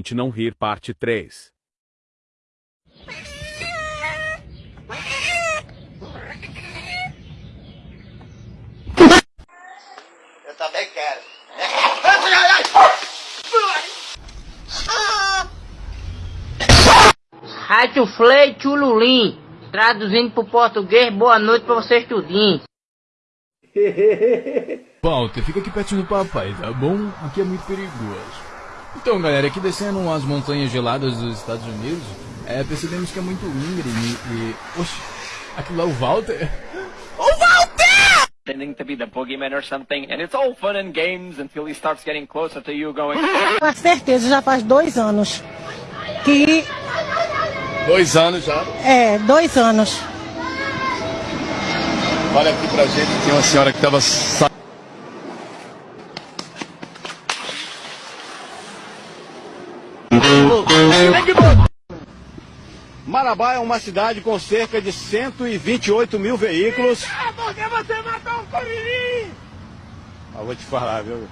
Gente não rir parte 3. Eu também quero. Rádio Flei Chululim. Traduzindo pro português, boa noite pra vocês tudinho. Walter, fica aqui pertinho do papai, tá bom? Aqui é muito perigoso. Então, galera, aqui descendo as montanhas geladas dos Estados Unidos, é, percebemos que é muito íngreme e... Oxe, aquilo é o Walter? pretending to be the boogeyman or something, and it's all fun and games until he starts getting closer to you going, Com certeza já faz dois anos que Dois anos já. é dois anos. Olha aqui pra gente, tem uma senhora que tava... Marabá é uma cidade com cerca de 128 mil veículos. Porque você matou um curirim! Ah, vou te falar, viu?